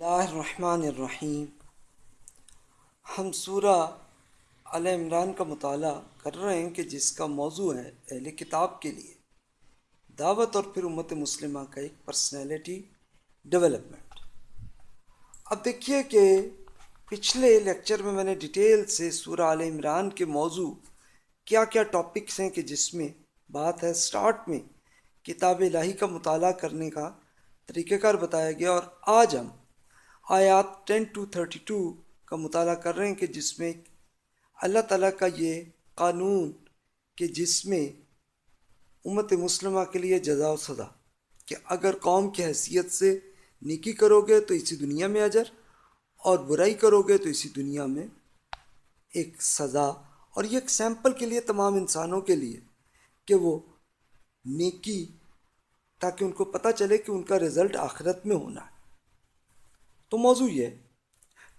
اللہ الرحمن الرحیم۔ ہم سورہ عال عمران کا مطالعہ کر رہے ہیں کہ جس کا موضوع ہے اہل کتاب کے لیے۔ دعوت اور پھر امت مسلمہ کا ایک پرسنالٹی ڈیولپمنٹ اب دیکھیے کہ پچھلے لیکچر میں میں نے ڈیٹیل سے سورہ عال عمران کے موضوع کیا کیا ٹاپکس ہیں کہ جس میں بات ہے سٹارٹ میں کتاب الہی کا مطالعہ کرنے کا طریقہ کار بتایا گیا اور آج ہم آیات ٹین ٹو تھرٹی ٹو کا مطالعہ کر رہے ہیں کہ جس میں اللہ تعالیٰ کا یہ قانون کہ جس میں امت مسلمہ کے لیے جزا و سزا کہ اگر قوم کی حیثیت سے نیکی کرو گے تو اسی دنیا میں اجر، اور برائی کرو گے تو اسی دنیا میں ایک سزا۔ اور یہ ایک سیمپل کے لیے تمام انسانوں کے لیے کہ وہ نیکی، تاکہ ان کو پتہ چلے کہ ان کا رزلٹ آخرت میں ہونا ہے۔ تو موضوع یہ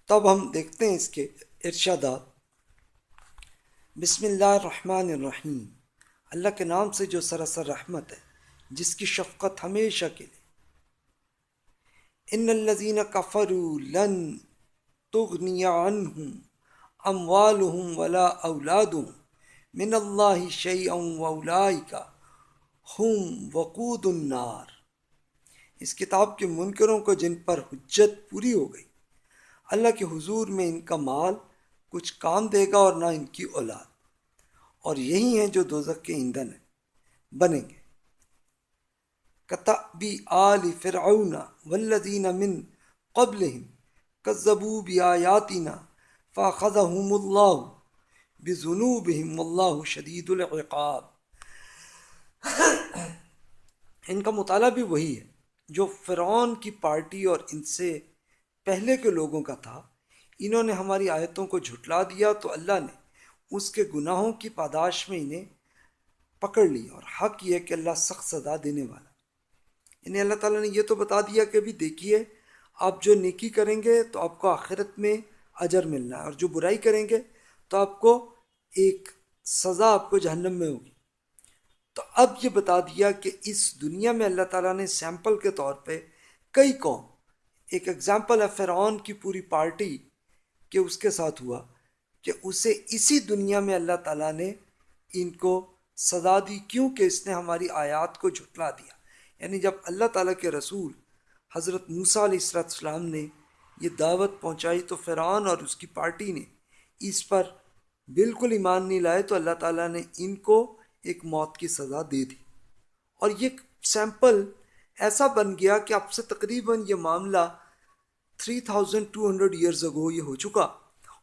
تب ہم دیکھتے ہیں اس کے ارشادات۔ بسم اللہ الرحمن الرحیم۔ اللہ کے نام سے جو سراسر رحمت ہے، جس کی شفقت ہمیشہ کے لیے۔ ان الذین کفروا لن تغنی عنہم اموالہم ولا اولادہم من اللہ شیئا واولائکا ہم وقود النار۔ اس کتاب کے منکروں کو جن پر حجت پوری ہو گئی، اللہ کے حضور میں ان کا مال کچھ کام دے گا اور نہ ان کی اولاد۔ اور یہی ہیں جو دوزک کے ایندھن ہیں بنیں گے۔ کتبی آل فرعون والذین من قبلہم کذبوا بیایاتنا فاخذہم اللہ بذنوبہم واللہ شدید العقاب۔ ان کا مطالعہ بھی وہی ہے۔ جو فرعون کی پارٹی اور ان سے پہلے کے لوگوں کا تھا، انہوں نے ہماری آیتوں کو جھٹلا دیا تو اللہ نے اس کے گناہوں کی پاداش میں انہیں پکڑ لی اور حق یہ کہ اللہ سخت سزا دینے والا۔ انہیں اللہ تعالیٰ نے یہ تو بتا دیا کہ ابھی دیکھیے، آپ جو نیکی کریں گے تو آپ کو آخرت میں اجر ملنا ہے اور جو برائی کریں گے تو آپ کو ایک سزا آپ کو جہنم میں ہوگی۔ تو اب یہ بتا دیا کہ اس دنیا میں اللہ تعالیٰ نے سیمپل کے طور پہ کئی قوم، ایک ایگزامپل ہے فرعون کی پوری پارٹی کہ اس کے ساتھ ہوا کہ اسے اسی دنیا میں اللہ تعالیٰ نے ان کو سزا دی۔ کیونکہ اس نے ہماری آیات کو جھٹلا دیا؟ یعنی جب اللہ تعالیٰ کے رسول حضرت موسیٰ علیہ السلام السلام نے یہ دعوت پہنچائی تو فرعون اور اس کی پارٹی نے اس پر بالکل ایمان نہیں لائے تو اللہ تعالیٰ نے ان کو ایک موت کی سزا دے دی۔ اور یہ سیمپل ایسا بن گیا کہ اب سے تقریباً یہ معاملہ three thousand two hundred years ago یہ ہو چکا۔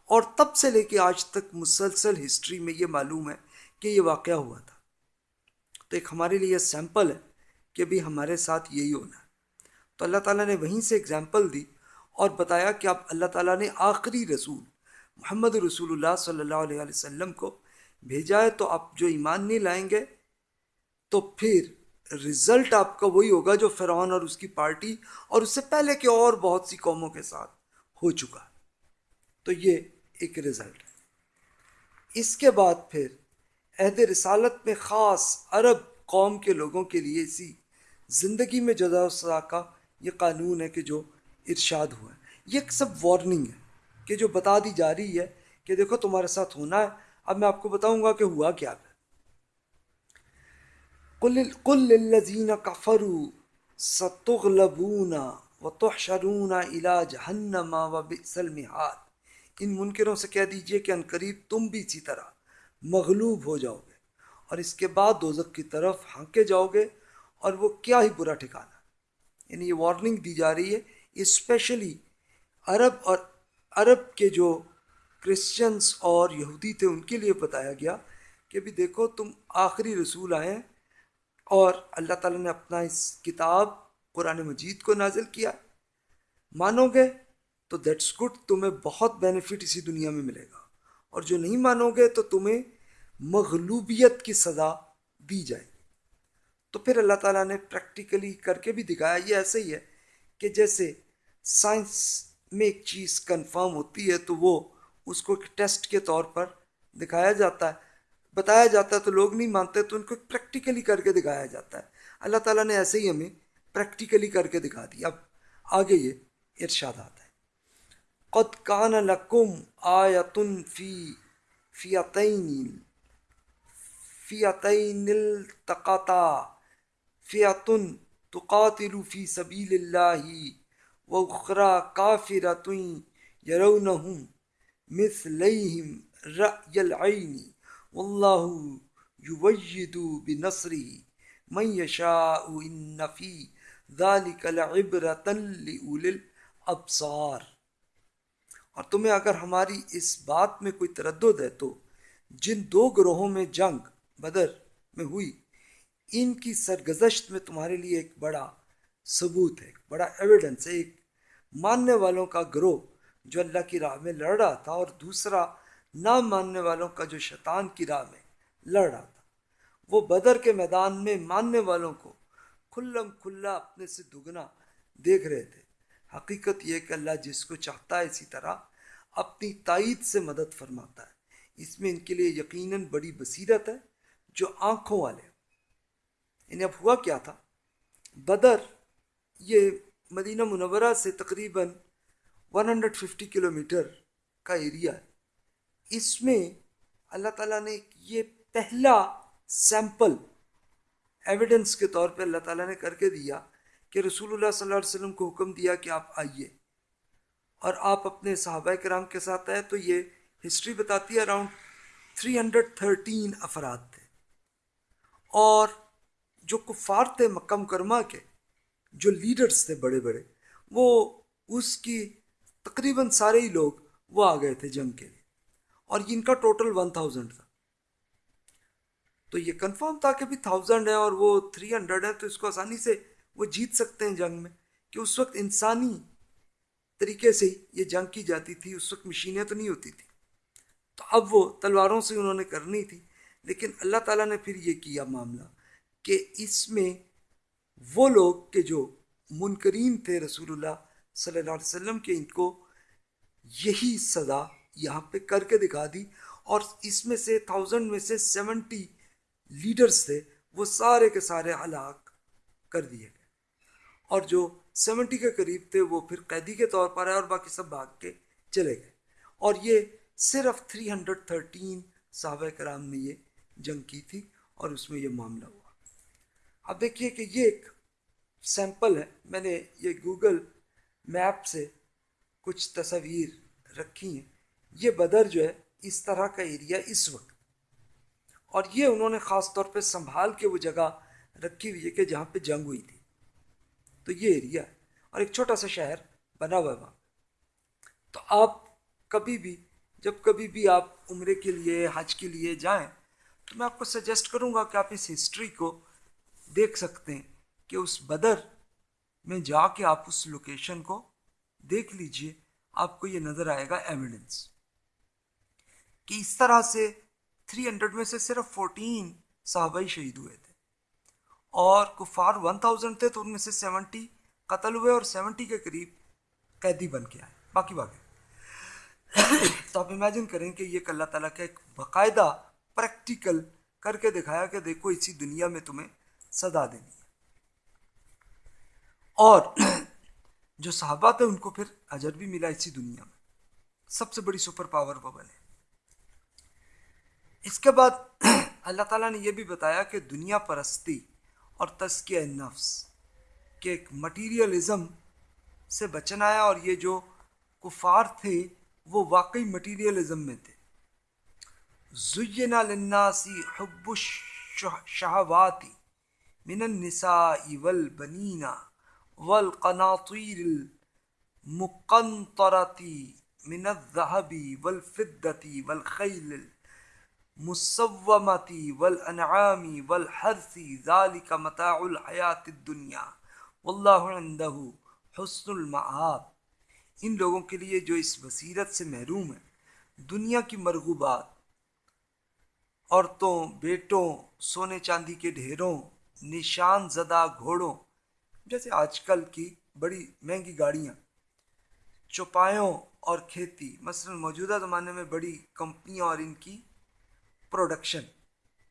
اور تب سے لے کے آج تک مسلسل ہسٹری میں یہ معلوم ہے کہ یہ واقعہ ہوا تھا۔ تو ایک ہمارے لیے یہ سیمپل ہے کہ بھی ہمارے ساتھ یہی ہونا ہے۔ تو اللہ تعالیٰ نے وہیں سے اگزامپل دی اور بتایا کہ اب اللہ تعالیٰ نے آخری رسول محمد رسول اللہ صلی اللہ علیہ وسلم کو بھیجا ہے تو آپ جو ایمان نہیں لائیں گے، تو پھر رزلٹ آپ کا وہی ہوگا جو فرعون اور اس کی پارٹی اور اس سے پہلے کے اور بہت سی قوموں کے ساتھ ہو چکا۔ تو یہ ایک رزلٹ ہے۔ اس کے بعد پھر عہد رسالت میں خاص عرب قوم کے لوگوں کے لیے اسی زندگی میں جزا و سزا کا یہ قانون ہے کہ جو ارشاد ہوا ہے۔ یہ ایک سب وارننگ ہے کہ جو بتا دی جا رہی ہے کہ دیکھو تمہارے ساتھ ہونا ہے اب میں آپ کو بتاؤں گا کہ ہوا کیا کل الذین کفروا ستغلبون وتحشرون الى جہنم وبئس المہاد ان منکروں سے کہہ دیجیے کہ انقریب تم بھی اسی طرح مغلوب ہو جاؤ گے اور اس کے بعد دوزک کی طرف ہانکے جاؤ گے اور وہ کیا ہی برا ٹھکانا یعنی یہ وارننگ دی جا رہی ہے اسپیشلی عرب اور عرب کے جو کرسچنس اور یہودی تھے، ان کے لیے بتایا گیا کہ بھی دیکھو، تم آخری رسول آئے ہیں اور اللہ تعالیٰ نے اپنا اس کتاب قرآن مجید کو نازل کیا۔ مانو گے تو دیٹس گڈ تمہیں بہت بینیفٹ اسی دنیا میں ملے گا۔ اور جو نہیں مانو گے تو تمہیں مغلوبیت کی سزا دی جائے گی۔ تو پھر اللہ تعالیٰ نے پریکٹیکلی کر کے بھی دکھایا، یہ ایسے ہی ہے کہ جیسے سائنس میں ایک چیز کنفرم ہوتی ہے تو وہ اس کو ایک ٹیسٹ کے طور پر دکھایا جاتا ہے۔ بتایا جاتا ہے تو لوگ نہیں مانتے، تو ان کو پریکٹیکلی کر کے دکھایا جاتا ہے۔ اللہ تعالیٰ نے ایسے ہی ہمیں پریکٹیکلی کر کے دکھا دی اب آگے یہ ارشادات ہیں قد کان لکم آیتن فی فیتین فیتین التقطا فیتن تقاتل فی سبیل اللہ وأخرى كافرة يرونهم مثليهم رأي العين والله يوجد بنصره. من يشاء إن في ذلك لعبرة لأولي الأبصار. اور تمہیں اگر ہماری اس بات میں کوئی تردد ہے تو جن دو گروہوں میں جنگ بدر میں ہوئی، ان کی سرگزشت میں تمہارے لیے ایک بڑا ثبوت ہے بڑا ایویڈنس ہے، ایک ماننے والوں کا گروہ جو اللہ کی راہ میں لڑ رہا تھا اور دوسرا نہ ماننے والوں کا جو شیطان کی راہ میں لڑ رہا تھا۔ وہ بدر کے میدان میں ماننے والوں کو کھلم کھلا اپنے سے دگنا دیکھ رہے تھے۔ حقیقت یہ کہ اللہ جس کو چاہتا ہے اسی طرح اپنی تائید سے مدد فرماتا ہے۔ اس میں ان کے لیے یقیناً بڑی بصیرت ہے جو آنکھوں والے انہیں یعنی اب ہوا کیا تھا؟ بدر یہ مدینہ منورہ سے تقریباً 150 کلومیٹر کا ایریا ہے۔ اس میں اللہ تعالیٰ نے یہ پہلا سیمپل ایویڈنس کے طور پہ اللہ تعالیٰ نے کر کے دیا کہ رسول اللہ صلی اللہ علیہ وسلم کو حکم دیا کہ آپ آئیے۔ اور آپ اپنے صحابہ کرام کے ساتھ آئے تو یہ ہسٹری بتاتی ہے اراؤنڈ 313 افراد تھے۔ اور جو کفار تھے مکہ مکرمہ کے، جو لیڈرز تھے بڑے بڑے، وہ اس کی تقریباً سارے ہی لوگ وہ آ گئے تھے جنگ کے لیے۔ اور ان کا ٹوٹل ون تھاؤزنڈ تھا۔ تو یہ کنفرم تھا کہ بھی تھاؤزنڈ ہے اور وہ تھری ہنڈریڈ ہے، تو اس کو آسانی سے وہ جیت سکتے ہیں جنگ میں۔ کہ اس وقت انسانی طریقے سے ہی یہ جنگ کی جاتی تھی، اس وقت مشینیں تو نہیں ہوتی تھی۔ تو اب وہ تلواروں سے انہوں نے کرنی تھی۔ لیکن اللہ تعالیٰ نے پھر یہ کیا معاملہ کہ اس میں وہ لوگ کہ جو منکرین تھے رسول اللہ صلی اللہ علیہ وسلم کے ان کو یہی سزا یہاں پہ کر کے دکھا دی اور اس میں سے تھاؤزنڈ میں سے سیونٹی لیڈرز تھے، وہ سارے کے سارے ہلاک کر دیے گئے۔ اور جو سیونٹی کے قریب تھے، وہ پھر قیدی کے طور پر آئے اور باقی سب بھاگ کے چلے گئے۔ اور یہ صرف تھری ہنڈریڈ تھرٹین صحابہ کرام نے یہ جنگ کی تھی اور اس میں یہ معاملہ ہوا۔ اب دیکھیے کہ یہ ایک سیمپل ہے۔ میں نے یہ گوگل میپ سے کچھ تصاویر رکھی ہیں۔ یہ بدر جو ہے، اس طرح کا ایریا اس وقت۔ اور یہ انہوں نے خاص طور پہ سنبھال کے وہ جگہ رکھی ہوئی ہے کہ جہاں پہ جنگ ہوئی تھی۔ تو یہ ایریا ہے اور ایک چھوٹا سا شہر بنا ہوا ہے وہاں۔ تو آپ کبھی بھی، جب کبھی بھی آپ عمرے کے لیے، حج کے لیے جائیں، تو میں آپ کو سجیسٹ کروں گا کہ آپ اس ہسٹری کو دیکھ سکتے ہیں کہ اس بدر میں جا کے آپ اس لوکیشن کو دیکھ لیجیے، آپ کو یہ نظر آئے گا ایویڈنس کہ اس طرح سے تھری ہنڈریڈ میں سے صرف فورٹین صحابہ ہی شہید ہوئے تھے۔ اور کفار ون تھاؤزینڈ تھے تو ان میں سے سیونٹی قتل ہوئے اور سیونٹی کے قریب قیدی بن کے آئے۔ باقی باقی تو آپ امیجن کریں کہ یہ اللہ تعالیٰ کا ایک باقاعدہ پریکٹیکل کر کے دکھایا کہ دیکھو، اسی دنیا میں تمہیں صدا دینی۔ اور جو صحابہ تھے ان کو پھر اجر بھی ملا اسی دنیا میں۔ سب سے بڑی سپر پاور وہ بنے۔ اس کے بعد اللہ تعالیٰ نے یہ بھی بتایا کہ دنیا پرستی اور تزکیہ نفس کہ ایک مٹیریلزم سے بچنا ہے اور یہ جو کفار تھے وہ واقعی مٹیریلزم میں تھے۔ زینا للناسی حب الشہواتی من النساء والبنین۔ والقناطیر المقنطرة من الذهب والفدة والخيل المصومة والأنعام والحرث، ذلك متاع الحياة الدنيا. والله عنده حسن المعاب ان لوگوں کے لیے جو اس بصیرت سے محروم ہیں، دنیا کی مرغوبات، عورتوں، بیٹوں، سونے چاندی کے ڈھیروں، نشان زدہ گھوڑوں جیسے آج کل کی بڑی مہنگی گاڑیاں، چوپایوں اور کھیتی، مثلا موجودہ زمانے میں بڑی کمپنیاں اور ان کی پروڈکشن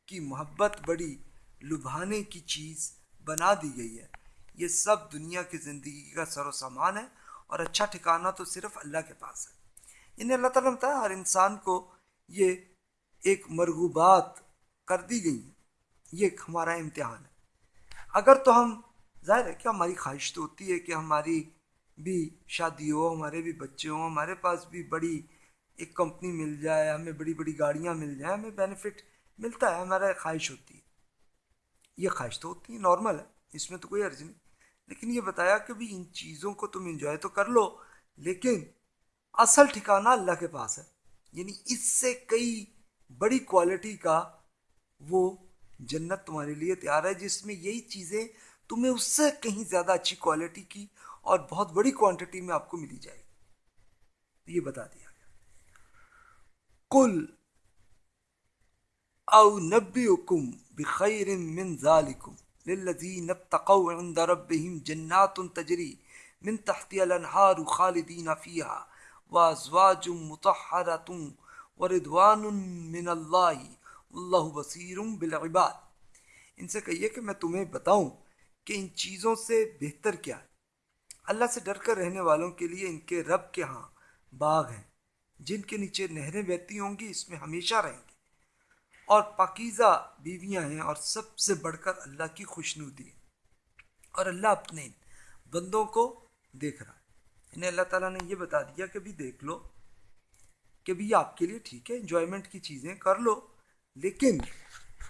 کی محبت بڑی لبھانے کی چیز بنا دی گئی ہے۔ یہ سب دنیا کی زندگی کا سر و سامان ہے اور اچھا ٹھکانہ تو صرف اللہ کے پاس ہے۔ انہیں اللہ تعالیٰ بتایا، ہر انسان کو یہ ایک مرغوبات کر دی گئی ہیں۔ یہ ایک ہمارا امتحان ہے۔ اگر تو ہم ظاہر ہے کہ ہماری خواہش تو ہوتی ہے کہ ہماری بھی شادی ہو، ہمارے بھی بچے ہوں، ہمارے پاس بھی بڑی ایک کمپنی مل جائے، ہمیں بڑی بڑی گاڑیاں مل جائیں، ہمیں بینیفٹ ملتا ہے، ہمارا خواہش ہوتی ہے۔ یہ خواہش تو ہوتی ہے نارمل ہے، اس میں تو کوئی عرض نہیں۔ لیکن یہ بتایا کہ بھی ان چیزوں کو تم انجوائے تو کر لو، لیکن اصل ٹھکانہ اللہ کے پاس ہے۔ یعنی اس سے کئی بڑی کوالٹی کا وہ جنت تمہارے لیے تیار ہے، جس میں یہی چیزیں تمہیں اس سے کہیں زیادہ اچھی کوالٹی کی اور بہت بڑی کوانٹٹی میں آپ کو ملی جائے گی۔ یہ بتا دیا گیا۔ کل او نبی حکم بخیر من ذالکم للذین اتقوا عند ربهم جنات تجری من تحت الانہار خالدین فیہا وازواج مطہرت وردوان من اللہ اللہ بصیر بالعباد۔ ان سے کہیے کہ میں تمہیں بتاؤں کہ ان چیزوں سے بہتر کیا ہے۔ اللہ سے ڈر کر رہنے والوں کے لیے ان کے رب کے ہاں باغ ہیں۔ جن کے نیچے نہریں بہتی ہوں گی، اس میں ہمیشہ رہیں گے اور پاکیزہ بیویاں ہیں اور سب سے بڑھ کر اللہ کی خوشنودی ہے اور اللہ اپنے بندوں کو دیکھ رہا ہے۔ انہیں اللہ تعالیٰ نے یہ بتا دیا کہ بھی دیکھ لو کہ بھی آپ کے لیے ٹھیک ہے انجوائمنٹ کی چیزیں کر لو، لیکن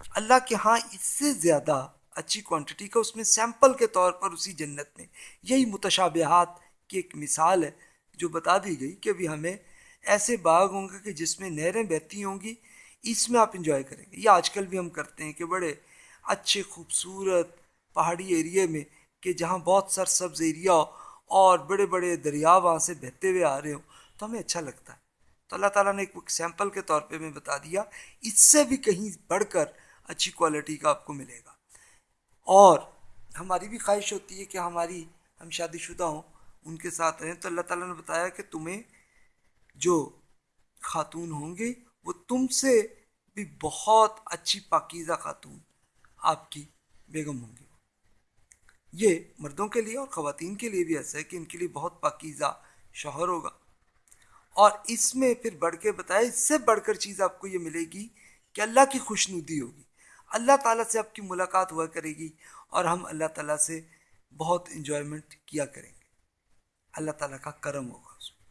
اللہ کے ہاں اس سے زیادہ اچھی کوانٹٹی کا اس میں سیمپل کے طور پر اسی جنت میں۔ یہی متشابہات کی ایک مثال ہے جو بتا دی گئی کہ ابھی ہمیں ایسے باغ ہوں گے کہ جس میں نہریں بہتی ہوں گی، اس میں آپ انجوائے کریں گے۔ یہ آج کل بھی ہم کرتے ہیں کہ بڑے اچھے خوبصورت پہاڑی ایریے میں کہ جہاں بہت سر سبز ایریا ہو اور بڑے بڑے دریا وہاں سے بہتے ہوئے آ رہے ہوں، تو ہمیں اچھا لگتا ہے۔ تو اللہ تعالیٰ نے ایک سیمپل کے طور پہ میں بتا دیا۔ اس سے بھی کہیں بڑھ کر اچھی کوالٹی کا آپ کو ملے گا۔ اور ہماری بھی خواہش ہوتی ہے کہ ہماری ہم شادی شدہ ہوں، ان کے ساتھ رہیں۔ تو اللہ تعالیٰ نے بتایا کہ تمہیں جو خاتون ہوں گے، وہ تم سے بھی بہت اچھی پاکیزہ خاتون آپ کی بیگم ہوں گی یہ مردوں کے لیے اور خواتین کے لیے بھی ایسا ہے کہ ان کے لیے بہت پاکیزہ شوہر ہوگا۔ اور اس میں پھر بڑھ کے بتایا اس سے بڑھ کر چیز آپ کو یہ ملے گی کہ اللہ کی خوشنودی ہوگی۔ اللہ تعالیٰ سے آپ کی ملاقات ہوا کرے گی اور ہم اللہ تعالیٰ سے بہت انجوائمنٹ کیا کریں گے۔ اللہ تعالیٰ کا کرم ہوگا اس میں۔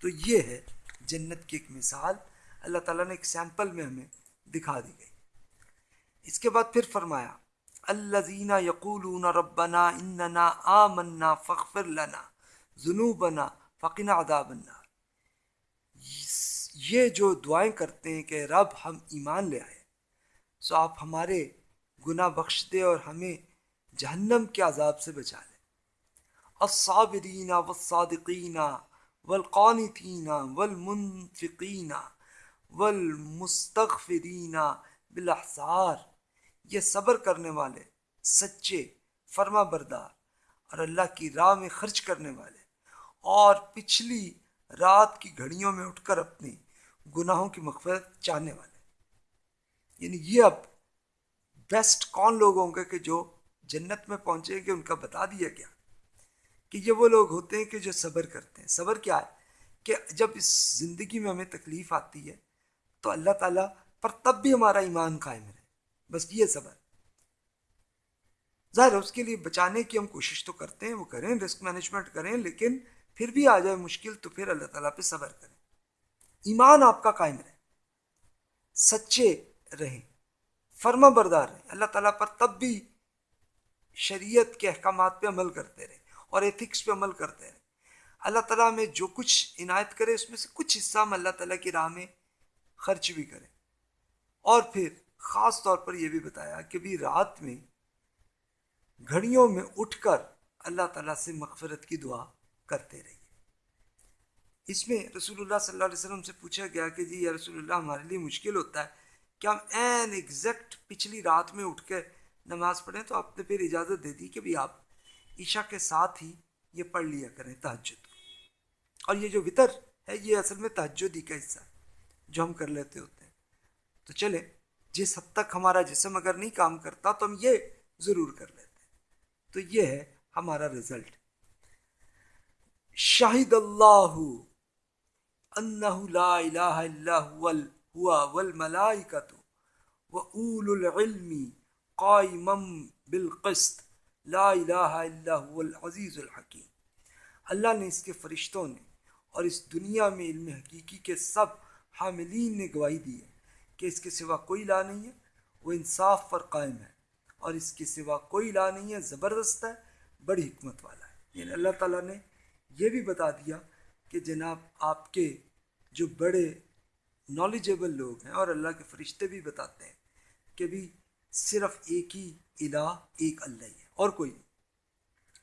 تو یہ ہے جنت کی ایک مثال۔ اللہ تعالیٰ نے ایک سیمپل میں ہمیں دکھا دی گئی۔ اس کے بعد پھر فرمایا اللہ زینہ یقول ربنا اننا آمنا فخر لنا جنوبنا فقنا ادا بننا یہ جو دعائیں کرتے ہیں کہ رب ہم ایمان لے آئے۔ سو آپ ہمارے گناہ بخش دے اور ہمیں جہنم کے عذاب سے بچا لیں الصابرین والصادقین والقانتین والمنفقین والمستغفرین بالاحصار یہ صبر کرنے والے، سچے، فرما بردار اور اللہ کی راہ میں خرچ کرنے والے۔ اور پچھلی رات کی گھڑیوں میں اٹھ کر اپنی گناہوں کی مغفرت چاہنے والے۔ یعنی یہ اب بیسٹ کون لوگ ہوں گے کہ جو جنت میں پہنچے گے ان کا بتا دیا گیا کہ یہ وہ لوگ ہوتے ہیں کہ جو صبر کرتے ہیں۔ صبر کیا ہے؟ کہ جب اس زندگی میں ہمیں تکلیف آتی ہے تو اللہ تعالیٰ پر تب بھی ہمارا ایمان قائم رہے۔ بس یہ صبر۔ ظاہر اس کے لیے بچانے کی ہم کوشش تو کرتے ہیں، وہ کریں، رسک مینجمنٹ کریں، لیکن پھر بھی آ جائے مشکل تو پھر اللہ تعالیٰ پہ صبر کریں۔ ایمان آپ کا قائم رہے۔ سچے رہیں فرما بردار رہیں اللہ تعالیٰ پر تب بھی شریعت کے احکامات پہ عمل کرتے رہیں اور ایتھکس پہ عمل کرتے رہیں اللہ تعالیٰ میں جو کچھ عنایت کرے، اس میں سے کچھ حصہ ہم اللہ تعالیٰ کی راہ میں خرچ بھی کریں۔ اور پھر خاص طور پر یہ بھی بتایا کہ بھی رات میں گھڑیوں میں اٹھ کر اللہ تعالیٰ سے مغفرت کی دعا کرتے رہیے۔ اس میں رسول اللہ صلی اللہ علیہ وسلم سے پوچھا گیا کہ جی یا رسول اللہ ہمارے لیے مشکل ہوتا ہے کہ ہم این ایگزیکٹ پچھلی رات میں اٹھ کے نماز پڑھیں تو آپ نے پھر اجازت دے دی کہ بھی آپ عشاء کے ساتھ ہی یہ پڑھ لیا کریں تہجد اور یہ جو وطر ہے یہ اصل میں تہجد ہی کا حصہ ہے جو ہم کر لیتے ہوتے ہیں۔ تو چلے جس حد تک ہمارا جسم اگر نہیں کام کرتا تو ہم یہ ضرور کر لیتے ہیں۔ تو یہ ہے ہمارا رزلٹ شاہد اللہ انہ لا الہ الا ہوا والملائکۃ وأول العلم قائما بالقسط، لا الہ الا هو العزیز الحکیم۔ اللہ نے اس کے فرشتوں نے اور اس دنیا میں علم حقیقی کے سب حاملین نے گواہی دی ہے کہ اس کے سوا کوئی لا نہیں ہے، وہ انصاف پر قائم ہے اور اس کے سوا کوئی لا نہیں ہے، زبردست ہے، بڑی حکمت والا ہے۔ یعنی اللہ تعالیٰ نے یہ بھی بتا دیا کہ جناب آپ کے جو بڑے نالجیبل لوگ ہیں اور اللہ کے فرشتے بھی بتاتے ہیں کہ بھی صرف ایک ہی الہ، ایک اللہ ہی ہے، اور کوئی نہیں۔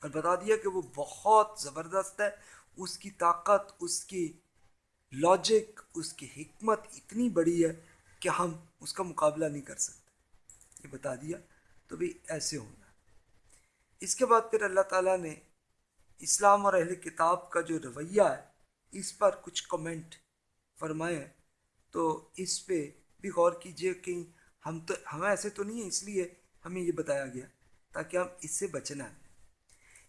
اور بتا دیا کہ وہ بہت زبردست ہے، اس کی طاقت، اس کی لاجک اس کی حکمت اتنی بڑی ہے کہ ہم اس کا مقابلہ نہیں کر سکتے۔ یہ بتا دیا تو بھی ایسے ہونا۔ اس کے بعد پھر اللہ تعالیٰ نے اسلام اور اہل کتاب کا جو رویہ ہے، اس پر کچھ کمنٹ فرمائے ہیں۔ تو اس پہ بھی غور کیجیے کہ ہم تو ہمیں ایسے تو نہیں ہیں، اس لیے ہمیں یہ بتایا گیا تاکہ ہم اس سے بچنا ہے۔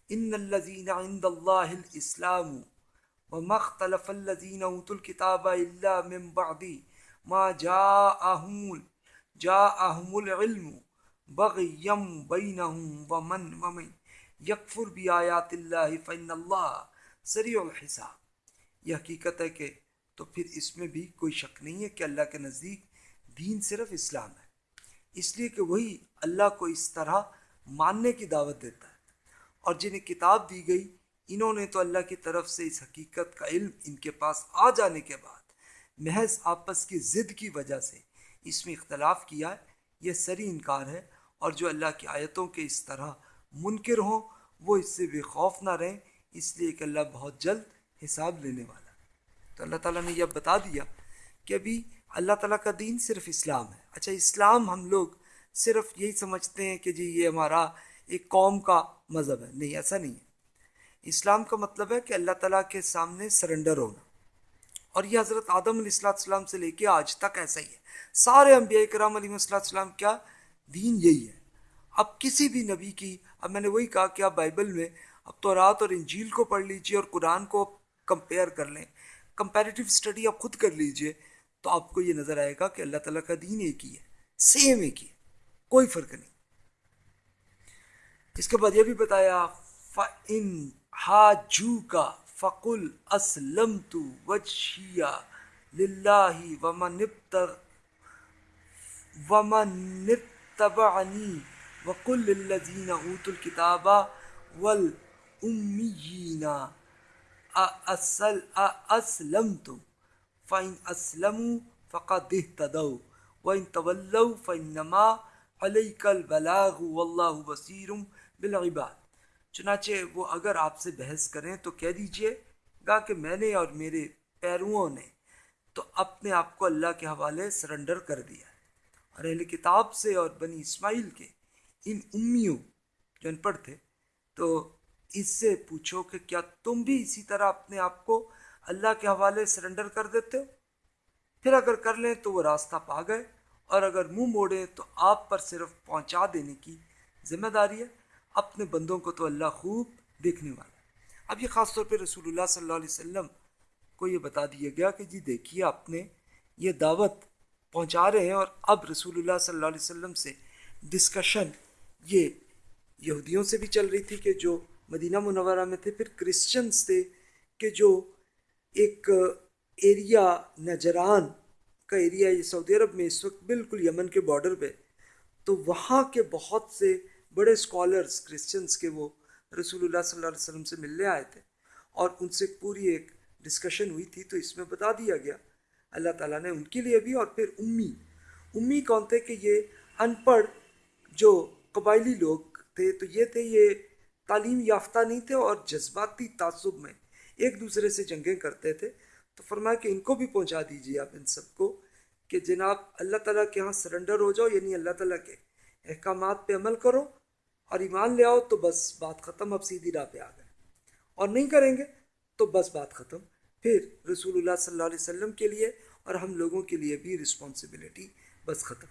ان الذين عند الله الاسلام وما اختلف الذين الكتاب الا من بعد ما جاءهم جاءهم العلم بغيا بينهم ومن ومن يكفر بآيات الله فإن الله سريع الحساب۔ یہ حقیقت ہے کہ تو پھر اس میں بھی کوئی شک نہیں ہے کہ اللہ کے نزدیک دین صرف اسلام ہے۔ اس لیے کہ وہی اللہ کو اس طرح ماننے کی دعوت دیتا ہے۔ اور جنہیں کتاب دی گئی، انہوں نے تو اللہ کی طرف سے اس حقیقت کا علم ان کے پاس آ جانے کے بعد محض آپس کی ضد کی وجہ سے اس میں اختلاف کیا ہے۔ یہ سری انکار ہے اور جو اللہ کی آیتوں کے اس طرح منکر ہوں، وہ اس سے بے خوف نہ رہیں۔ اس لیے کہ اللہ بہت جلد حساب لینے والا تو اللہ تعالیٰ نے یہ بتا دیا کہ ابھی اللہ تعالیٰ کا دین صرف اسلام ہے۔ اچھا اسلام ہم لوگ صرف یہی سمجھتے ہیں کہ جی یہ ہمارا ایک قوم کا مذہب ہے۔ نہیں، ایسا نہیں ہے۔ اسلام کا مطلب ہے کہ اللہ تعالیٰ کے سامنے سرنڈر ہونا۔ اور یہ حضرت آدم علیہ السلام السلام سے لے کے آج تک ایسا ہی ہے۔ سارے انبیاء کرام علیہ السلام السلام کیا؟ دین یہی ہے۔ اب کسی بھی نبی کی، اب میں نے وہی کہا کہ آپ بائبل میں اب تو رات اور انجیل کو پڑھ لیجیے اور قرآن کو کمپیئر کر لیں۔ کمپیریٹیو اسٹڈی آپ خود کر لیجیے، تو آپ کو یہ نظر آئے گا کہ اللہ تعالیٰ کا دین ایک ہی ہے سیم ایک ہی ہے، کوئی فرق نہیں۔ اس کے بعد یہ بھی بتایا، فَإِن حَاجُوكَ فَقُلْ أَسْلَمْتُ وَجْهِيَا لِلَّهِ وَمَنِ اتَّبَعَنِي وَقُلْ لِلَّذِينَ أُوتُوا الْكِتَابَ وَالْأُمِّيِّينَ أَسْلَمْتُمْ، فَإِنْ أَسْلَمُوا فَقَدْ اهْتَدَوْا، وَإِنْ تَوَلَّوْا فَإِنَّمَا عَلَيْكَ الْبَلَاغُ وَاللَّهُ بَصِيرٌ بالعباد۔ چنانچہ وہ اگر آپ سے بحث کریں تو کہہ دیجیے، گا کہ میں نے اور میرے پیروؤں نے تو اپنے آپ کو اللہ کے حوالے سرنڈر کر دیا۔ اور اہل کتاب سے اور بنی اسماعیل کے ان امیوں جو ان پڑھ تھے، تو اس سے پوچھو کہ کیا تم بھی اسی طرح اپنے آپ کو اللہ کے حوالے سرنڈر کر دیتے ہو؟ پھر اگر کر لیں تو وہ راستہ پا گئے، اور اگر منہ موڑیں تو آپ پر صرف پہنچا دینے کی ذمہ داری ہے۔ اپنے بندوں کو تو اللہ خوب دیکھنے والا اب یہ خاص طور پہ رسول اللہ صلی اللہ علیہ وسلم کو یہ بتا دیا گیا کہ جی دیکھیے، آپ نے یہ دعوت پہنچا رہے ہیں، اور اب رسول اللہ صلی اللہ علیہ وسلم سے ڈسکشن یہ یہودیوں سے بھی چل رہی تھی کہ جو مدینہ منورہ میں تھے، پھر کرسچنس تھے کہ جو ایک ایریا نجران کا ایریا یہ سعودی عرب میں اس وقت بالکل یمن کے بارڈر پہ، تو وہاں کے بہت سے بڑے اسکالرس کرسچنس کے وہ رسول اللہ صلی اللہ علیہ وسلم سے ملنے آئے تھے۔ اور ان سے پوری ایک ڈسکشن ہوئی تھی، تو اس میں بتا دیا گیا۔ اللہ تعالیٰ نے ان کے لیے بھی اور پھر امی۔ امی کون تھے کہ یہ ان پڑھ جو قبائلی لوگ تھے، تو یہ تھے یہ تعلیم یافتہ نہیں تھے اور جذباتی تعصب میں ایک دوسرے سے جنگیں کرتے تھے۔ تو فرمایا کہ ان کو بھی پہنچا دیجیے آپ ان سب کو کہ جناب اللہ تعالیٰ کے یہاں سرنڈر ہو جاؤ یعنی اللہ تعالیٰ کے احکامات پہ عمل کرو اور ایمان لے آؤ تو بس بات ختم، اب سیدھی راہ پہ آ گئے۔ اور نہیں کریں گے تو بس بات ختم۔ پھر رسول اللہ صلی اللہ علیہ وسلم کے لیے اور ہم لوگوں کے لیے بھی رسپانسبلٹی بس ختم۔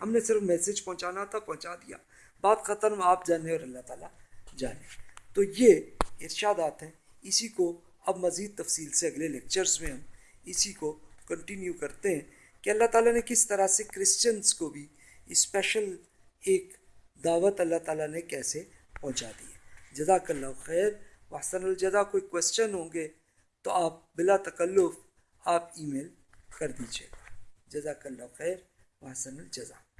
ہم نے صرف میسج پہنچانا تھا، پہنچا دیا۔ بات ختم، آپ جانے اور اللہ تعالیٰ جانے تو یہ ارشادات ہیں، اسی کو اب مزید تفصیل سے اگلے لیکچرز میں ہم اسی کو کنٹینیو کرتے ہیں کہ اللہ تعالیٰ نے کس طرح سے کرسچنس کو بھی اسپیشل ایک دعوت اللہ تعالیٰ نے کیسے پہنچا دی ہے۔ جزاک اللہ خیر۔ وحسن الجزا، کوئی کوشچن ہوں گے تو آپ بلا تکلف آپ ای میل کر دیجیے گا جزاک اللہ خیر۔ وحسن الجزا۔